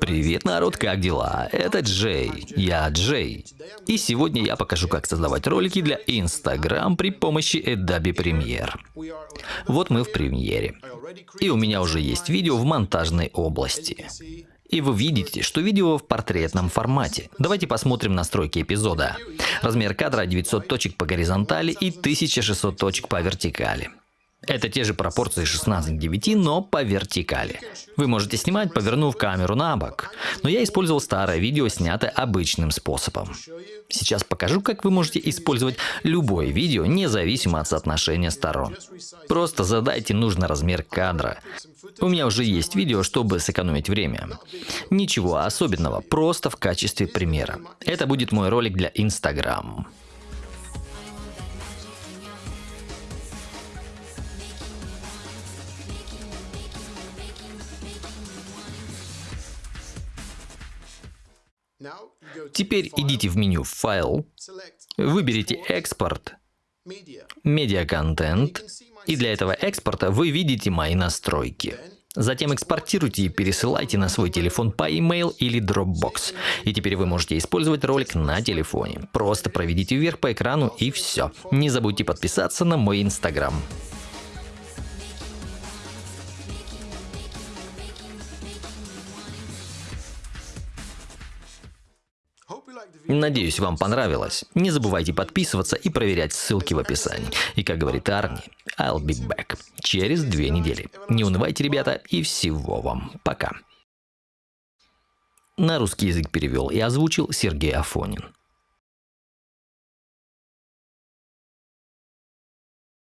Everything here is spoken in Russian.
Привет, народ, как дела? Это Джей. Я Джей. И сегодня я покажу, как создавать ролики для Instagram при помощи Adobe Premiere. Вот мы в премьере. И у меня уже есть видео в монтажной области. И вы видите, что видео в портретном формате. Давайте посмотрим настройки эпизода. Размер кадра 900 точек по горизонтали и 1600 точек по вертикали. Это те же пропорции 16 к 9, но по вертикали. Вы можете снимать, повернув камеру на бок. Но я использовал старое видео, снятое обычным способом. Сейчас покажу, как вы можете использовать любое видео, независимо от соотношения сторон. Просто задайте нужный размер кадра. У меня уже есть видео, чтобы сэкономить время. Ничего особенного, просто в качестве примера. Это будет мой ролик для Instagram. Теперь идите в меню «Файл», выберите «Экспорт», «Медиа-контент», и для этого экспорта вы видите мои настройки. Затем экспортируйте и пересылайте на свой телефон по email или Dropbox. И теперь вы можете использовать ролик на телефоне. Просто проведите вверх по экрану и все. Не забудьте подписаться на мой инстаграм. Надеюсь, вам понравилось. Не забывайте подписываться и проверять ссылки в описании. И как говорит Арни, I'll be back. Через две недели. Не унывайте, ребята, и всего вам. Пока. На русский язык перевел и озвучил Сергей Афонин.